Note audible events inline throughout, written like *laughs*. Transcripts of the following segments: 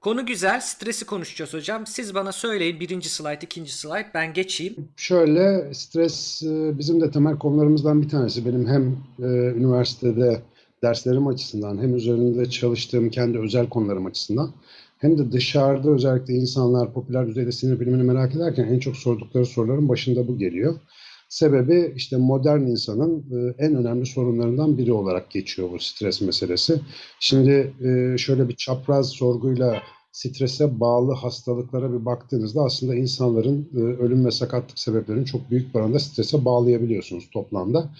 Konu güzel. Stresi konuşacağız hocam. Siz bana söyleyin. Birinci slide, ikinci slide. Ben geçeyim. Şöyle stres e, bizim de temel konularımızdan bir tanesi. Benim hem e, üniversitede derslerim açısından hem üzerinde çalıştığım kendi özel konularım açısından hem de dışarıda özellikle insanlar popüler düzeyde sinir bilimini merak ederken en çok sordukları soruların başında bu geliyor. Sebebi işte modern insanın e, en önemli sorunlarından biri olarak geçiyor bu stres meselesi. Şimdi e, şöyle bir çapraz sorguyla strese bağlı hastalıklara bir baktığınızda aslında insanların e, ölüm ve sakatlık sebeplerini çok büyük bir oranda strese bağlayabiliyorsunuz toplamda.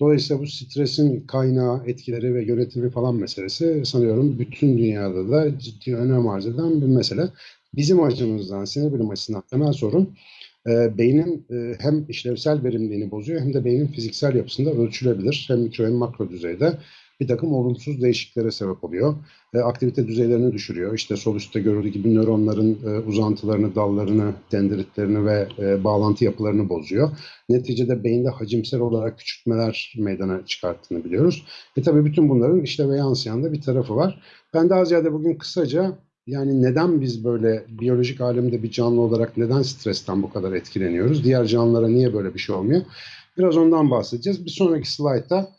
Dolayısıyla bu stresin kaynağı, etkileri ve yönetimi falan meselesi sanıyorum bütün dünyada da ciddi önem arz eden bir mesele. Bizim açımızdan, sinir bilim açısından temel sorun e, beynin e, hem işlevsel verimliliğini bozuyor hem de beynin fiziksel yapısında ölçülebilir. Hem mikro hem makro düzeyde bir takım olumsuz değişikliklere sebep oluyor. E, aktivite düzeylerini düşürüyor. İşte sol üstte görüldüğü gibi nöronların e, uzantılarını, dallarını, dendritlerini ve e, bağlantı yapılarını bozuyor. Neticede beyinde hacimsel olarak küçültmeler meydana çıkarttığını biliyoruz. E tabii bütün bunların işleve yansıyan da bir tarafı var. Ben daha ziyade bugün kısaca yani neden biz böyle biyolojik alemde bir canlı olarak neden stresten bu kadar etkileniyoruz? Diğer canlılara niye böyle bir şey olmuyor? Biraz ondan bahsedeceğiz. Bir sonraki slaytta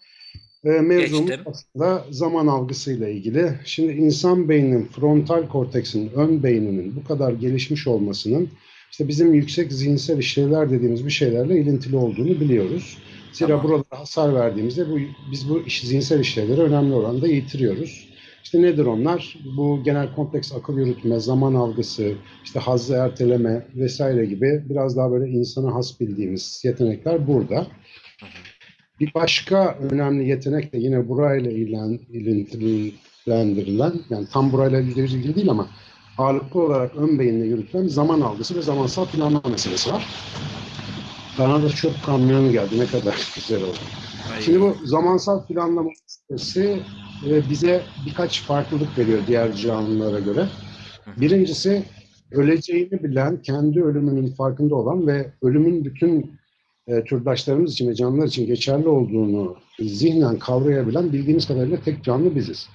e, mevzumuz Geçtim. aslında zaman algısıyla ilgili. Şimdi insan beyninin frontal korteksin, ön beyninin bu kadar gelişmiş olmasının işte bizim yüksek zihinsel işlevler dediğimiz bir şeylerle ilintili olduğunu biliyoruz. Zira Tamam. buralara hasar verdiğimizde bu, biz bu iş, zihinsel işlevleri önemli oranda yitiriyoruz. İşte nedir onlar? Bu genel kompleks akıl yürütme, zaman algısı, işte hazzı erteleme vesaire gibi biraz daha böyle insana has bildiğimiz yetenekler burada. Bir başka önemli yetenek de yine burayla ilen, ilintiliklendirilen, yani tam burayla ilgili değil ama ağırlıklı olarak ön beyinle yürütülen zaman algısı ve zamansal planlama meselesi var. Bana da çöp kamyonu geldi. Ne kadar *laughs* güzel oldu. Şimdi bu zamansal planlama meselesi e, bize birkaç farklılık veriyor diğer canlılara göre. Birincisi öleceğini bilen, kendi ölümünün farkında olan ve ölümün bütün e, türdaşlarımız için ve canlılar için geçerli olduğunu zihnen kavrayabilen bildiğimiz kadarıyla tek canlı biziz.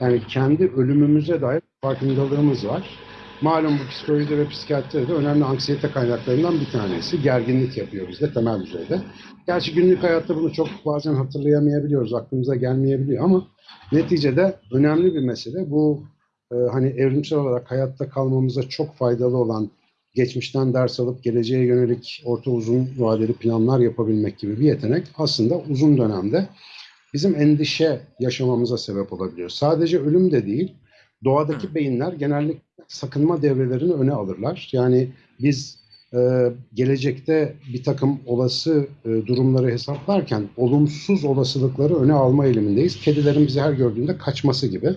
Yani kendi ölümümüze dair farkındalığımız var. Malum bu psikolojide ve psikiyatride de önemli anksiyete kaynaklarından bir tanesi. Gerginlik yapıyor bizde temel düzeyde. Gerçi günlük hayatta bunu çok bazen hatırlayamayabiliyoruz, aklımıza gelmeyebiliyor ama neticede önemli bir mesele. Bu e, hani evrimsel olarak hayatta kalmamıza çok faydalı olan geçmişten ders alıp geleceğe yönelik orta uzun vadeli planlar yapabilmek gibi bir yetenek aslında uzun dönemde bizim endişe yaşamamıza sebep olabiliyor. Sadece ölüm de değil, doğadaki beyinler genellikle sakınma devrelerini öne alırlar. Yani biz e, gelecekte bir takım olası e, durumları hesaplarken olumsuz olasılıkları öne alma eğilimindeyiz. Kedilerin bizi her gördüğünde kaçması gibi.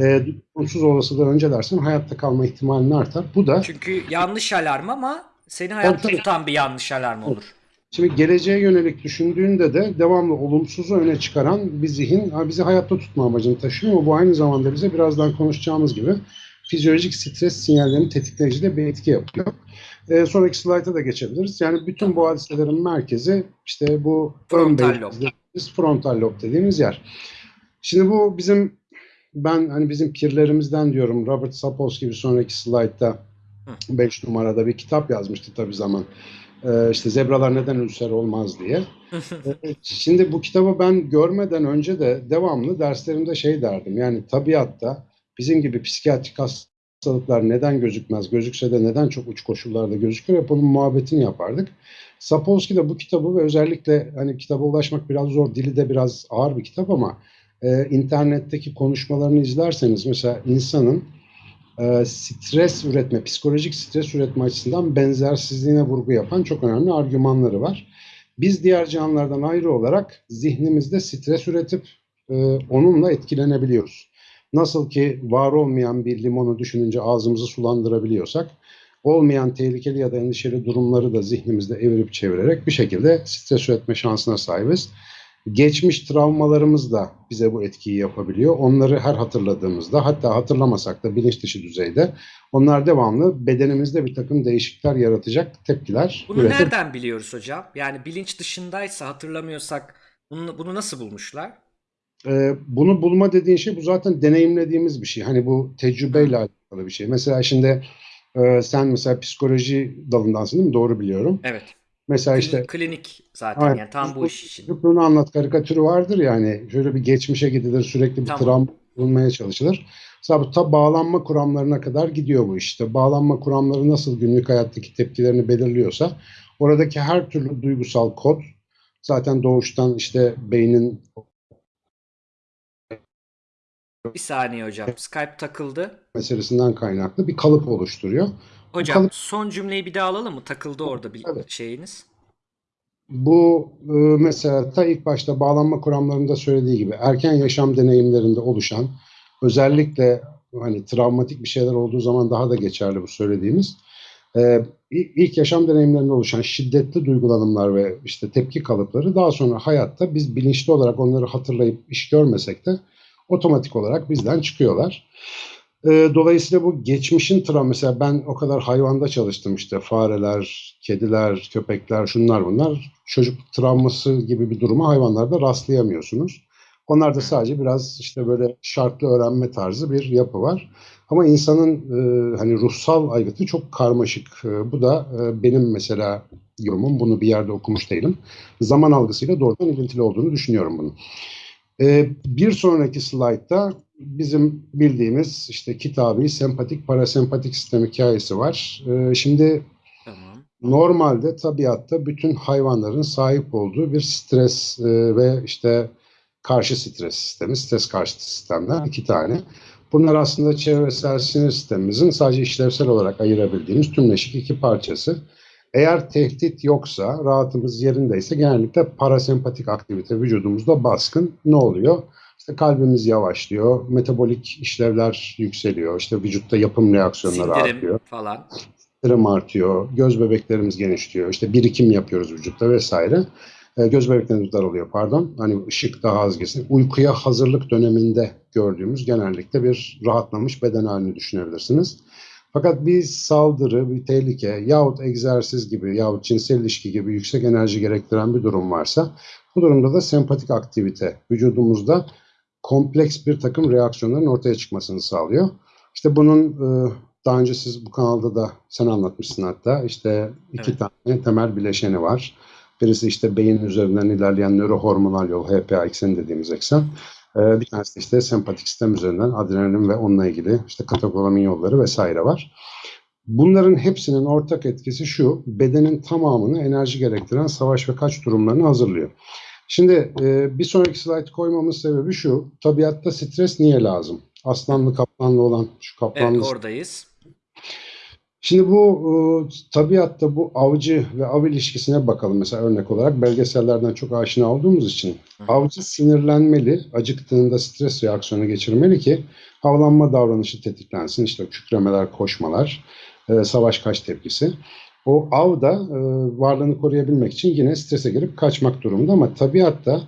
E, olumsuz olasılığı öncelersen hayatta kalma ihtimalin artar. Bu da Çünkü yanlış alarm ama seni hayatta tabii. tutan bir yanlış alarm olur. Şimdi geleceğe yönelik düşündüğünde de devamlı olumsuzu öne çıkaran bir zihin bizi hayatta tutma amacını taşıyor ama bu aynı zamanda bize birazdan konuşacağımız gibi fizyolojik stres sinyallerini tetikleyici de bir etki yapıyor. Ee, sonraki slayta da geçebiliriz. Yani bütün bu hadiselerin merkezi işte bu Frontal lob. dediğimiz frontal lob dediğimiz yer. Şimdi bu bizim ben hani bizim pirlerimizden diyorum Robert Sapolsky bir sonraki slaytta 5 numarada bir kitap yazmıştı tabii zaman. Ee, işte zebralar neden ülser olmaz diye. Ee, *laughs* Şimdi bu kitabı ben görmeden önce de devamlı derslerimde şey derdim. Yani tabiatta bizim gibi psikiyatrik hastalıklar neden gözükmez, gözükse de neden çok uç koşullarda gözükür hep onun muhabbetini yapardık. Sapolsky de bu kitabı ve özellikle hani kitaba ulaşmak biraz zor, dili de biraz ağır bir kitap ama e, internetteki konuşmalarını izlerseniz mesela insanın e, stres üretme, psikolojik stres üretme açısından benzersizliğine vurgu yapan çok önemli argümanları var. Biz diğer canlılardan ayrı olarak zihnimizde stres üretip e, onunla etkilenebiliyoruz. Nasıl ki var olmayan bir limonu düşününce ağzımızı sulandırabiliyorsak, olmayan tehlikeli ya da endişeli durumları da zihnimizde evirip çevirerek bir şekilde stres üretme şansına sahibiz. Geçmiş travmalarımız da bize bu etkiyi yapabiliyor. Onları her hatırladığımızda hatta hatırlamasak da bilinç dışı düzeyde onlar devamlı bedenimizde bir takım değişiklikler yaratacak tepkiler Bunu üretip nereden biliyoruz hocam? Yani bilinç dışındaysa hatırlamıyorsak bunu, bunu nasıl bulmuşlar? Ee, bunu bulma dediğin şey bu zaten deneyimlediğimiz bir şey. Hani bu tecrübeyle alakalı bir şey. Mesela şimdi e, sen mesela psikoloji dalındansın değil mi? Doğru biliyorum. Evet. Mesela işte Klinik zaten Aynen. yani tam bu iş için. çocukluğunu anlat karikatürü vardır yani. Şöyle bir geçmişe gidilir, sürekli bir Tamam. travma bulmaya çalışılır. Mesela ta bağlanma kuramlarına kadar gidiyor bu işte. Bağlanma kuramları nasıl günlük hayattaki tepkilerini belirliyorsa oradaki her türlü duygusal kod zaten doğuştan işte beynin Bir saniye hocam. Skype takıldı. meselesinden kaynaklı bir kalıp oluşturuyor. Hocam kalıp- son cümleyi bir daha alalım mı? Takıldı orada bir Evet. şeyiniz. Bu e, mesela ta ilk başta bağlanma kuramlarında söylediği gibi erken yaşam deneyimlerinde oluşan özellikle hani travmatik bir şeyler olduğu zaman daha da geçerli bu söylediğimiz e, i- ilk yaşam deneyimlerinde oluşan şiddetli duygulanımlar ve işte tepki kalıpları daha sonra hayatta biz bilinçli olarak onları hatırlayıp iş görmesek de otomatik olarak bizden çıkıyorlar. E, Dolayısıyla bu geçmişin travma mesela ben o kadar hayvanda çalıştım işte fareler, kediler, köpekler şunlar bunlar. Çocuk travması gibi bir duruma hayvanlarda rastlayamıyorsunuz. Onlarda sadece biraz işte böyle şartlı öğrenme tarzı bir yapı var. Ama insanın e, hani ruhsal aygıtı çok karmaşık. E, bu da e, benim mesela yorumum. Bunu bir yerde okumuş değilim. Zaman algısıyla doğrudan ilintili olduğunu düşünüyorum bunun. E, bir sonraki slaytta bizim bildiğimiz işte kitabi sempatik parasempatik sistem hikayesi var. E, şimdi Tamam. Normalde tabiatta bütün hayvanların sahip olduğu bir stres e, ve işte karşı stres sistemi, stres karşıtı sistemler iki tane. Bunlar aslında çevresel sinir sistemimizin sadece işlevsel olarak ayırabildiğimiz tümleşik iki parçası. Eğer tehdit yoksa, rahatımız yerindeyse genellikle parasempatik aktivite vücudumuzda baskın. Ne oluyor? İşte kalbimiz yavaşlıyor, metabolik işlevler yükseliyor, işte vücutta yapım reaksiyonları Sindirim artıyor falan. sindirim artıyor, göz bebeklerimiz genişliyor, işte birikim yapıyoruz vücutta vesaire. E, göz bebeklerimiz daralıyor pardon. Hani ışık daha az girsin. Uykuya hazırlık döneminde gördüğümüz genellikle bir rahatlamış beden halini düşünebilirsiniz. Fakat bir saldırı, bir tehlike yahut egzersiz gibi yahut cinsel ilişki gibi yüksek enerji gerektiren bir durum varsa bu durumda da sempatik aktivite vücudumuzda kompleks bir takım reaksiyonların ortaya çıkmasını sağlıyor. İşte bunun e, daha önce siz bu kanalda da sen anlatmışsın hatta işte iki Evet. tane temel bileşeni var. Birisi işte beyin üzerinden ilerleyen nörohormonal yol HPA ekseni dediğimiz eksen. Ee, bir tanesi işte sempatik sistem üzerinden adrenalin ve onunla ilgili işte katakolamin yolları vesaire var. Bunların hepsinin ortak etkisi şu, bedenin tamamını enerji gerektiren savaş ve kaç durumlarını hazırlıyor. Şimdi e, bir sonraki slide koymamın sebebi şu, tabiatta stres niye lazım? Aslanlı kaplanlı olan şu kaplanlı Evet oradayız. Şimdi bu e, tabiatta bu avcı ve av ilişkisine bakalım mesela örnek olarak belgesellerden çok aşina olduğumuz için. Avcı sinirlenmeli, acıktığında stres reaksiyonu geçirmeli ki avlanma davranışı tetiklensin. İşte kükremeler, koşmalar, e, savaş kaç tepkisi. O av da e, varlığını koruyabilmek için yine strese girip kaçmak durumunda ama tabiatta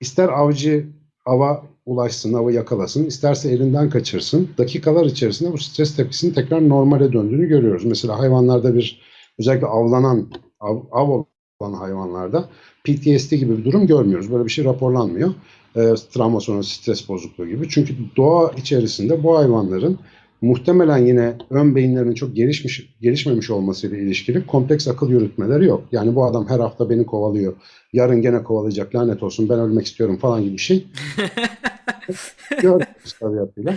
ister avcı ava ulaşsın, avı yakalasın, isterse elinden kaçırsın. Dakikalar içerisinde bu stres tepkisinin tekrar normale döndüğünü görüyoruz. Mesela hayvanlarda bir özellikle avlanan, av, av olan hayvanlarda PTSD gibi bir durum görmüyoruz. Böyle bir şey raporlanmıyor. Ee, travma sonrası stres bozukluğu gibi. Çünkü doğa içerisinde bu hayvanların muhtemelen yine ön beyinlerinin çok gelişmiş gelişmemiş olmasıyla ilişkili kompleks akıl yürütmeleri yok. Yani bu adam her hafta beni kovalıyor. Yarın gene kovalayacak lanet olsun ben ölmek istiyorum falan gibi bir şey *laughs* *laughs* görmüyoruz tabiatıyla.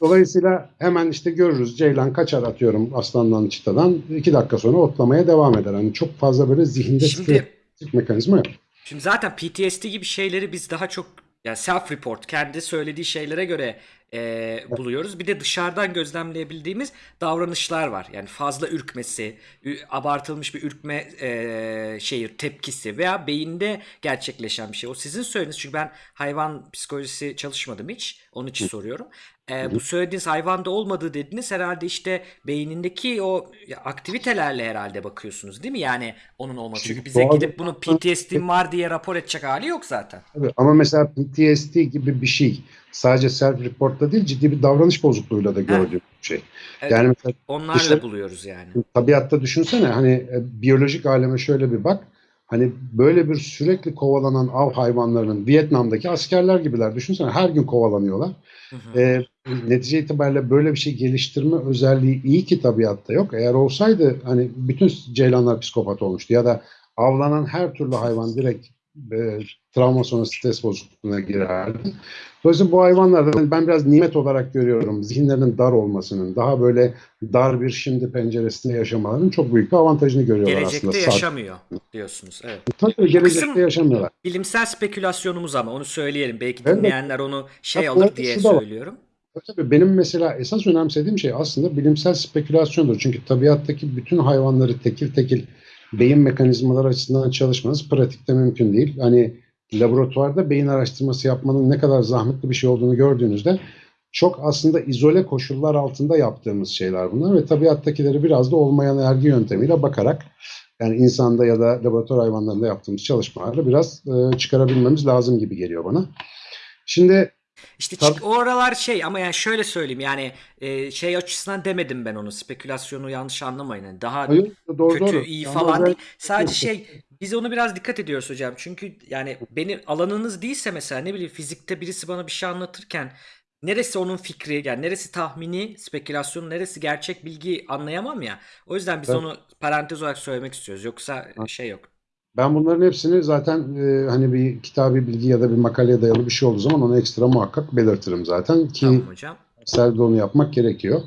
Dolayısıyla hemen işte görürüz Ceylan kaçar atıyorum aslandan çitadan iki dakika sonra otlamaya devam eder. Hani çok fazla böyle zihinde Şimdi mekanizma yok. Şimdi zaten PTSD gibi şeyleri biz daha çok yani self report kendi söylediği şeylere göre e, buluyoruz. Bir de dışarıdan gözlemleyebildiğimiz davranışlar var. Yani fazla ürkmesi, abartılmış bir ürkme e, şeyi tepkisi veya beyinde gerçekleşen bir şey. O sizin söylediğiniz çünkü ben hayvan psikolojisi çalışmadım hiç. Onun için soruyorum. E, bu söylediğiniz hayvanda olmadığı dediniz herhalde işte beynindeki o aktivitelerle herhalde bakıyorsunuz değil mi? Yani onun olması. Çünkü bize doğal- gidip bunu PTSD'm var diye rapor edecek hali yok zaten. Tabii. Ama mesela PTSD gibi bir şey sadece self report'ta değil ciddi bir davranış bozukluğuyla da gördüğüm bir şey. Evet, Yani mesela onlarla dışarı- buluyoruz yani. tabiatta düşünsene hani e, biyolojik aleme şöyle bir bak. Hani böyle bir sürekli kovalanan av hayvanlarının Vietnam'daki askerler gibiler. Düşünsene her gün kovalanıyorlar. Hı hı. E, netice itibariyle böyle bir şey geliştirme özelliği iyi ki tabiatta yok. Eğer olsaydı hani bütün ceylanlar psikopat olmuştu ya da avlanan her türlü hayvan direkt e, travma sonrası stres bozukluğuna girerdi. Dolayısıyla bu hayvanlardan ben biraz nimet olarak görüyorum. Zihinlerinin dar olmasının, daha böyle dar bir şimdi penceresinde yaşamalarının çok büyük bir avantajını görüyorlar Gelecekte aslında. yaşamıyor diyorsunuz. Evet. Tabii gelecekte kısım- yaşamıyorlar. Bilimsel spekülasyonumuz ama onu söyleyelim. Belki Evet. dinleyenler onu şey alır diye var. Tabii benim mesela esas önemsediğim şey aslında bilimsel spekülasyondur. Çünkü tabiattaki bütün hayvanları tekil tekil beyin mekanizmaları açısından çalışmanız pratikte mümkün değil. Hani laboratuvarda beyin araştırması yapmanın ne kadar zahmetli bir şey olduğunu gördüğünüzde çok aslında izole koşullar altında yaptığımız şeyler bunlar ve tabiattakileri biraz da olmayan ergi yöntemiyle bakarak yani insanda ya da laboratuvar hayvanlarında yaptığımız çalışmalarla biraz e, çıkarabilmemiz lazım gibi geliyor bana. Şimdi İşte Tabii. o aralar şey ama yani şöyle söyleyeyim yani e, şey açısından demedim ben onu spekülasyonu yanlış anlamayın. Yani daha hayır, doğru kötü doğru. iyi falan özel- değil. Sadece şey biz onu biraz dikkat ediyoruz hocam. Çünkü yani benim alanınız değilse mesela ne bileyim fizikte birisi bana bir şey anlatırken neresi onun fikri yani neresi tahmini spekülasyon neresi gerçek bilgi anlayamam ya. O yüzden biz Evet. onu parantez olarak söylemek istiyoruz. Yoksa şey yok. Ben bunların hepsini zaten e, hani bir kitabi bilgi ya da bir makaleye dayalı bir şey olduğu zaman onu ekstra muhakkak belirtirim zaten ki Tamam hocam. onu yapmak gerekiyor.